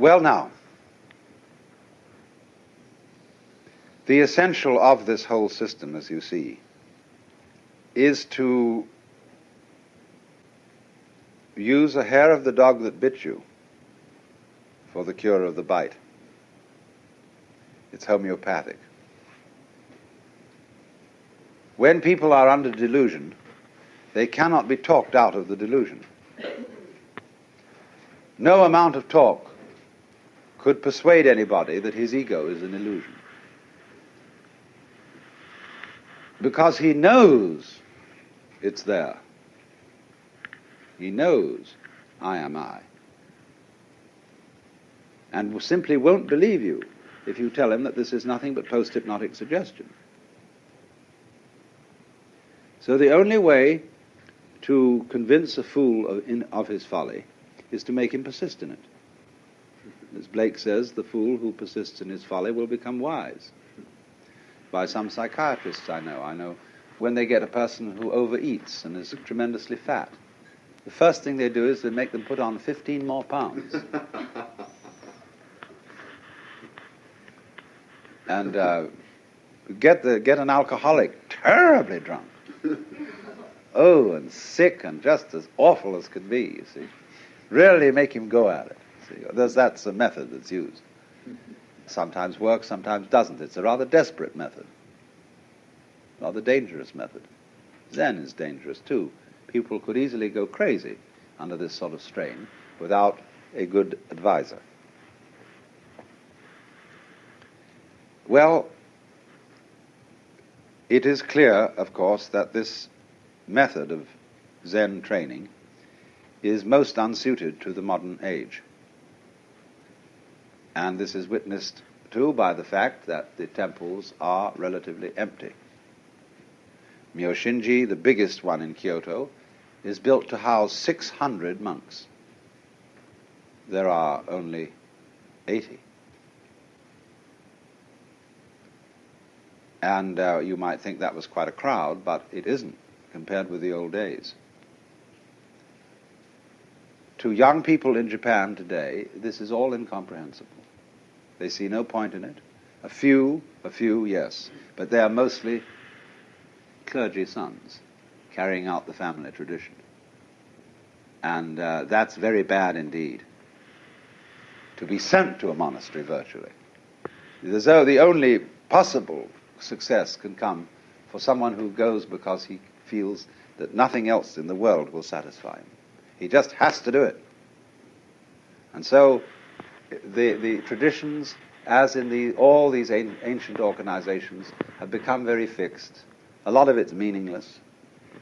Well, now, the essential of this whole system, as you see, is to use a hair of the dog that bit you for the cure of the bite. It's homeopathic. When people are under delusion, they cannot be talked out of the delusion. No amount of talk could persuade anybody that his ego is an illusion. Because he knows it's there. He knows I am I. And simply won't believe you if you tell him that this is nothing but post hypnotic suggestion. So the only way to convince a fool of, in, of his folly is to make him persist in it. As Blake says, the fool who persists in his folly will become wise. By some psychiatrists I know. I know when they get a person who overeats and is tremendously fat, the first thing they do is they make them put on 15 more pounds. and uh, get, the, get an alcoholic terribly drunk. oh, and sick and just as awful as could be, you see. Really make him go at it. There's, that's a method that's used. Sometimes works, sometimes doesn't. It's a rather desperate method, rather dangerous method. Zen is dangerous too. People could easily go crazy under this sort of strain without a good advisor. Well, it is clear, of course, that this method of Zen training is most unsuited to the modern age. And this is witnessed too by the fact that the temples are relatively empty. Myoshinji, the biggest one in Kyoto, is built to house 600 monks. There are only 80. And uh, you might think that was quite a crowd, but it isn't compared with the old days. To young people in Japan today, this is all incomprehensible. They see no point in it. A few, a few, yes, but they are mostly clergy sons carrying out the family tradition. And uh, that's very bad indeed. To be sent to a monastery virtually. As though the only possible success can come for someone who goes because he feels that nothing else in the world will satisfy him. He just has to do it. And so the, the traditions, as in the, all these ancient organizations, have become very fixed. A lot of it's meaningless.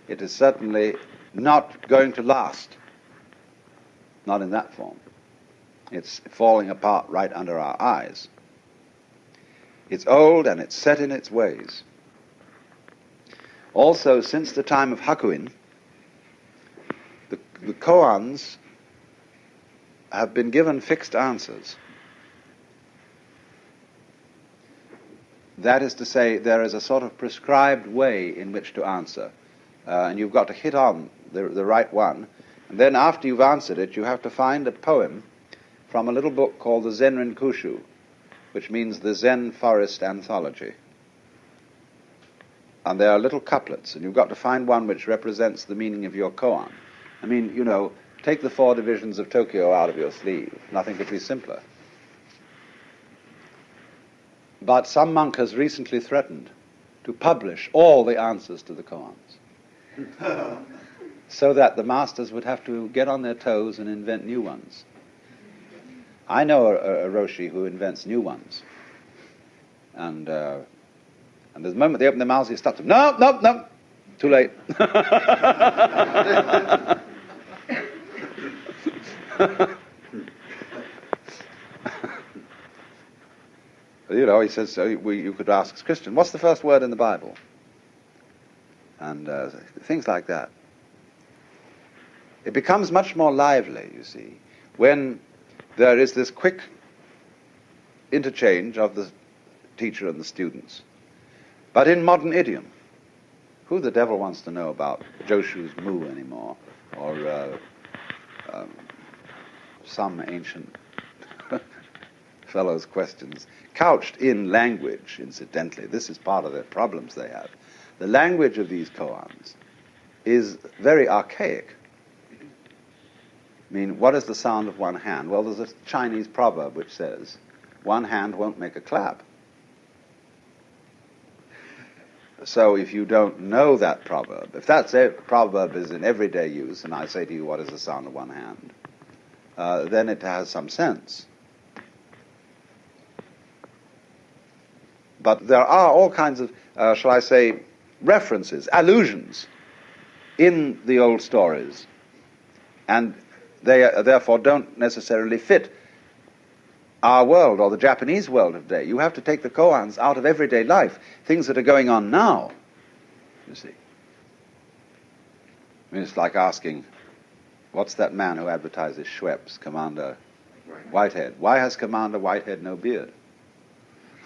It is certainly not going to last. Not in that form. It's falling apart right under our eyes. It's old and it's set in its ways. Also, since the time of Hakuin, the, the koans have been given fixed answers. That is to say, there is a sort of prescribed way in which to answer, uh, and you've got to hit on the, the right one. And then, after you've answered it, you have to find a poem from a little book called the Zenrin Kushu, which means the Zen Forest Anthology. And there are little couplets, and you've got to find one which represents the meaning of your koan. I mean, you know, take the four divisions of Tokyo out of your sleeve. Nothing could be simpler. But some monk has recently threatened to publish all the answers to the koans. so that the masters would have to get on their toes and invent new ones. I know a, a Roshi who invents new ones. And, uh, and the moment they open their mouths, he stops them. No, no, no. Too late. he says, so you could ask Christian, what's the first word in the Bible? And uh, things like that. It becomes much more lively, you see, when there is this quick interchange of the teacher and the students. But in modern idiom, who the devil wants to know about Joshu's mu anymore, or uh, um, some ancient fellow's questions, couched in language, incidentally. This is part of the problems they have. The language of these koans is very archaic. I mean, what is the sound of one hand? Well, there's a Chinese proverb which says, one hand won't make a clap. So if you don't know that proverb, if that proverb is in everyday use, and I say to you, what is the sound of one hand? Uh, then it has some sense. But there are all kinds of, uh, shall I say, references, allusions in the old stories. And they uh, therefore don't necessarily fit our world or the Japanese world of today. You have to take the koans out of everyday life, things that are going on now, you see. I mean, it's like asking, what's that man who advertises Schweppes, Commander Whitehead? Why has Commander Whitehead no beard?